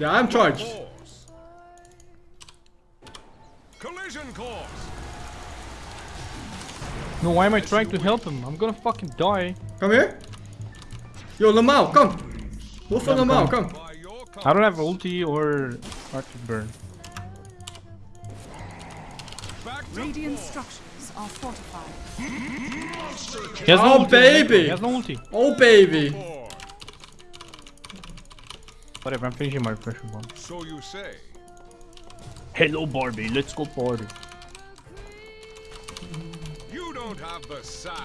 Yeah, I'm charged. Course. Collision course. No, why am I trying to help him? I'm gonna fucking die. Come here. Yo, Lamau, come. Wolf Yeah, and I'm Lamau, coming. come. I don't have ulti or arctic burn. Radiant structures are fortified. He has Oh, no ulti. baby. He has no ulti. Oh, baby. Course. Whatever, I'm finishing my pressure bomb. So you say. Hello, Barbie. Let's go party. You don't have the sand.